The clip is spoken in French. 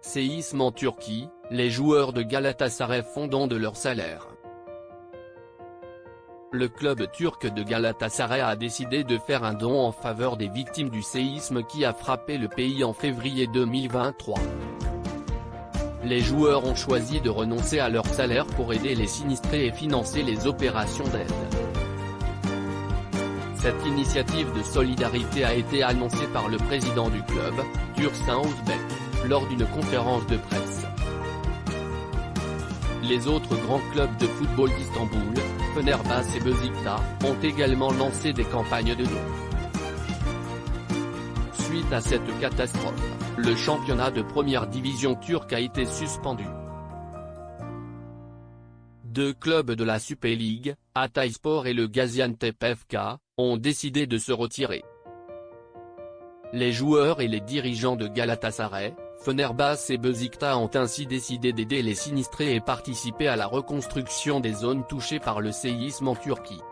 séisme en Turquie, les joueurs de Galatasaray font don de leur salaire. Le club turc de Galatasaray a décidé de faire un don en faveur des victimes du séisme qui a frappé le pays en février 2023. Les joueurs ont choisi de renoncer à leur salaire pour aider les sinistrés et financer les opérations d'aide. Cette initiative de solidarité a été annoncée par le président du club, Dursun Ouzbek, lors d'une conférence de presse. Les autres grands clubs de football d'Istanbul, Fenerbahçe et Besiktas, ont également lancé des campagnes de dons. Suite à cette catastrophe, le championnat de première division turque a été suspendu. Deux clubs de la Super League, Hatayspor et le Gaziantep FK, ont décidé de se retirer. Les joueurs et les dirigeants de Galatasaray, Fenerbahçe et Besiktas ont ainsi décidé d'aider les sinistrés et participer à la reconstruction des zones touchées par le séisme en Turquie.